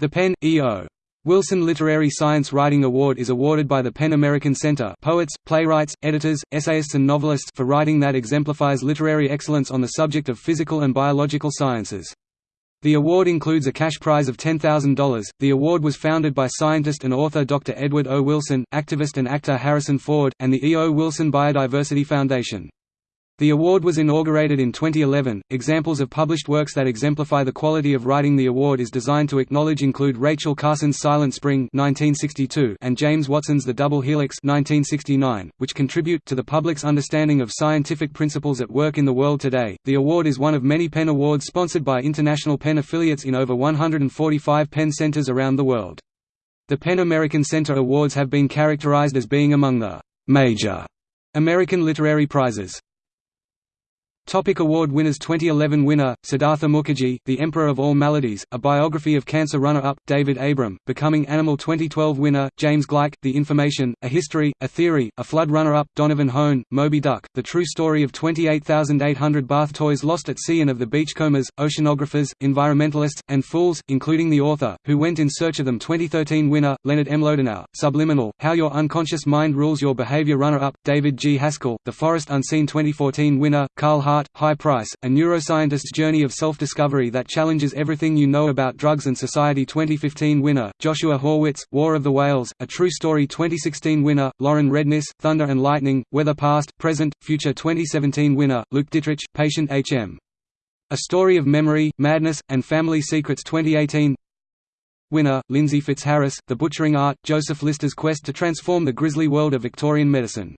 The PEN. E.O. Wilson Literary Science Writing Award is awarded by the PEN American Center poets, playwrights, editors, essayists and novelists for writing that exemplifies literary excellence on the subject of physical and biological sciences. The award includes a cash prize of $10,000. The award was founded by scientist and author Dr. Edward O. Wilson, activist and actor Harrison Ford, and the E. O. Wilson Biodiversity Foundation. The award was inaugurated in 2011. Examples of published works that exemplify the quality of writing the award is designed to acknowledge include Rachel Carson's Silent Spring (1962) and James Watson's The Double Helix (1969), which contribute to the public's understanding of scientific principles at work in the world today. The award is one of many PEN awards sponsored by international PEN affiliates in over 145 PEN centers around the world. The PEN American Center Awards have been characterized as being among the major American literary prizes. Topic award winners 2011 winner, Siddhartha Mukherjee, The Emperor of All Maladies, a biography of cancer runner-up, David Abram, Becoming Animal 2012 winner, James Gleick, The Information, A History, A Theory, A Flood runner-up, Donovan Hohn, Moby Duck, The True Story of 28,800 bath toys lost at sea and of the beachcombers, oceanographers, environmentalists, and fools, including the author, who went in search of them 2013 winner, Leonard Mlodinow, Subliminal, How Your Unconscious Mind Rules Your Behavior runner-up, David G. Haskell, The Forest Unseen 2014 winner, Carl Hart, High Price, a neuroscientist's journey of self-discovery that challenges everything you know about drugs and society. 2015 winner, Joshua Horwitz, War of the Whales, a true story. 2016 winner, Lauren Redniss, Thunder and Lightning, Weather Past, Present, Future. 2017 winner, Luke Dittrich, Patient H.M. A Story of Memory, Madness, and Family Secrets. 2018 Winner, Lindsey Fitzharris, The Butchering Art, Joseph Lister's quest to transform the grisly world of Victorian medicine